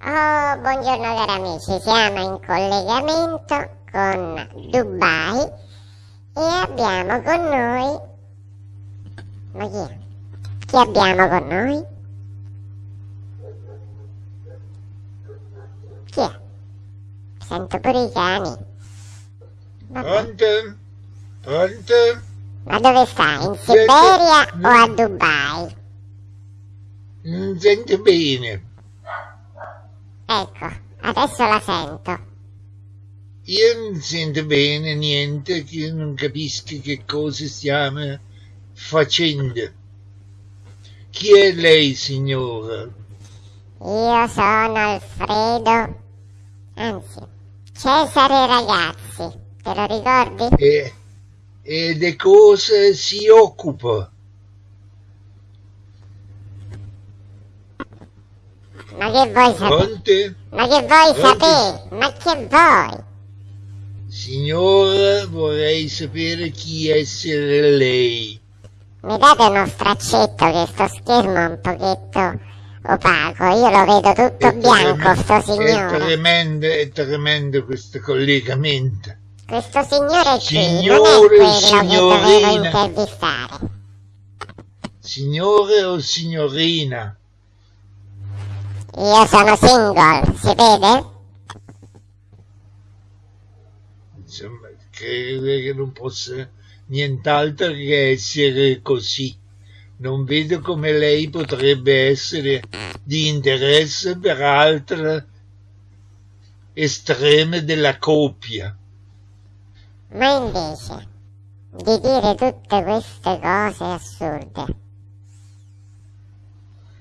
Oh, buongiorno cari amici, siamo in collegamento con Dubai e abbiamo con noi... Ma chi è? Chi abbiamo con noi? Chi è? Sento pure i cani. Pronto? Pronto? Ma dove stai? In Siberia o a Dubai? Non sento bene. Ecco, adesso la sento. Io non sento bene niente, che io non capisco che cosa stiamo facendo. Chi è lei, signora? Io sono Alfredo, anzi, Cesare Ragazzi, te lo ricordi? E, e di cosa si occupa? Ma che vuoi sapere? Ma che vuoi sapere? Ma che vuoi? Signora, vorrei sapere chi essere lei. Mi date uno straccetto che sto schermo è un pochetto opaco, io lo vedo tutto È bianco, sto È signore. tremendo, è tremendo questo collegamento. Questo signore qui Signore, non è quello che dovevo signorina. intervistare. Signore o signorina? Io sono single, si vede? Insomma, credo che non possa nient'altro che essere così. Non vedo come lei potrebbe essere di interesse per altre estreme della coppia. Ma invece di dire tutte queste cose assurde,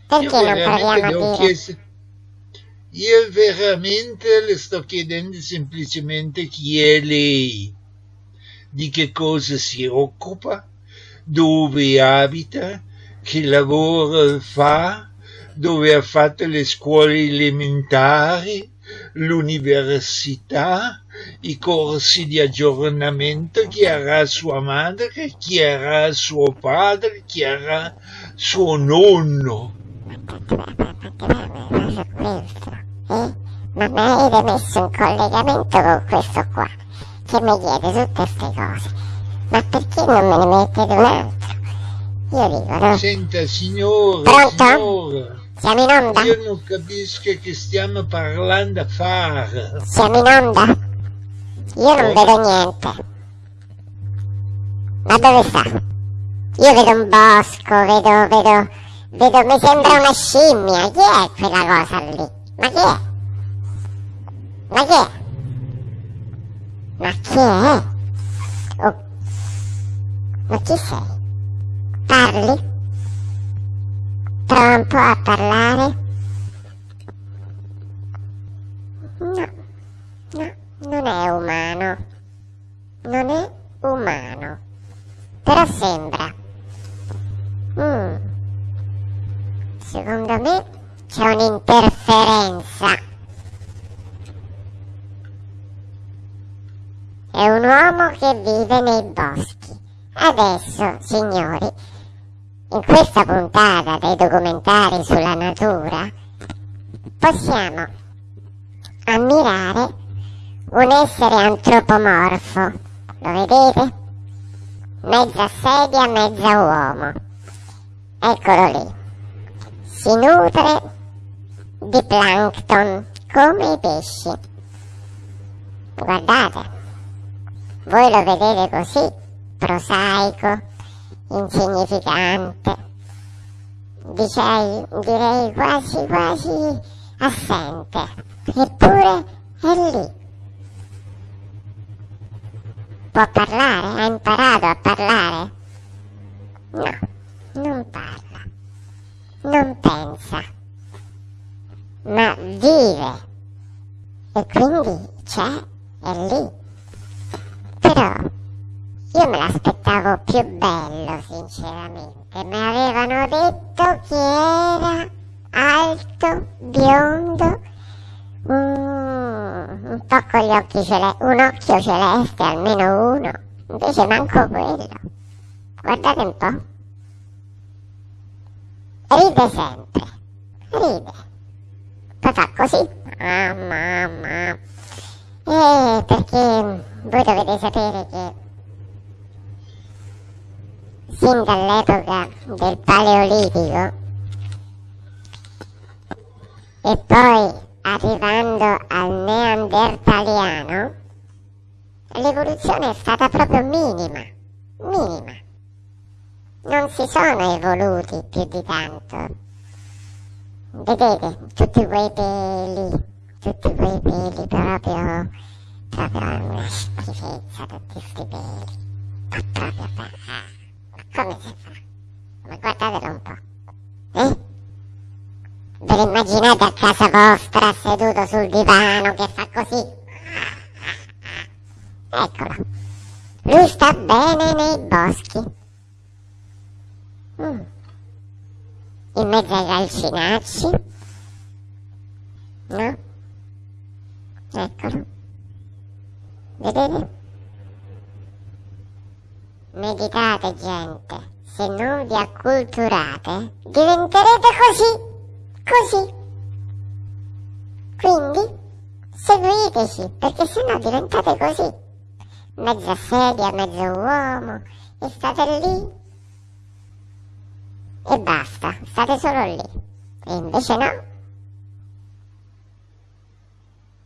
perché non proviamo a dire... chiesto- Io veramente le sto chiedendo semplicemente chi è lei, di che cosa si occupa, dove abita, che lavoro fa, dove ha fatto le scuole elementari, l'università, i corsi di aggiornamento, chi era sua madre, chi era suo padre, chi era suo nonno. Eh? Ma mi avete messo in collegamento con questo qua, che mi chiede tutte queste cose. Ma perché non me ne mettete un altro? Io dico, no? Senta, signora, Pronto? signora, Siamo in onda? io non capisco che stiamo parlando a fare. Siamo in onda? Io non vedo niente. Ma dove sta? Io vedo un bosco, vedo, vedo, vedo, mi sembra una scimmia. Chi è quella cosa lì? Ma chi è? Ma chi è? Ma chi è? Oh. Ma chi sei? Parli? Prova un po' a parlare? No, no, non è umano. Non è umano. Però sembra. Mm. Secondo me c'è un'interferenza. È un uomo che vive nei boschi. Adesso, signori, in questa puntata dei documentari sulla natura, possiamo ammirare un essere antropomorfo. Lo vedete? Mezza sedia, mezza uomo. Eccolo lì. Si nutre di plankton come i pesci. Guardate, voi lo vedete così, prosaico, insignificante, direi, direi quasi quasi assente, eppure è lì. Può parlare? Ha imparato a parlare? No, non parla, non pensa, ma vive e quindi c'è, è lì. Però io me l'aspettavo più bello, sinceramente. Mi avevano detto che era alto, biondo, mm, un po' con gli occhi celesti, un occhio celeste, almeno uno. Invece manco quello. Guardate un po'. Ride sempre. Ride. Fa così. Mamma, mamma. Eh, perché voi dovete sapere che sin dall'epoca del Paleolitico e poi arrivando al neandertaliano, l'evoluzione è stata proprio minima, minima. Non si sono evoluti più di tanto. Vedete, tutti quei peli, tutti quei peli proprio, proprio una schifezza, tutti questi peli. Ma proprio, ma come si fa? Ma guardatelo un po'. Eh? Ve lo immaginate a casa vostra seduto sul divano che fa così? Eccolo. Lui sta bene nei boschi. Mm. In mezzo ai calcinacci. No? Eccolo. Vedete? Meditate gente, se non vi acculturate diventerete così, così. Quindi seguiteci, perché sennò diventate così, mezza sedia, mezzo uomo, e state lì e basta, state solo lì. E invece no,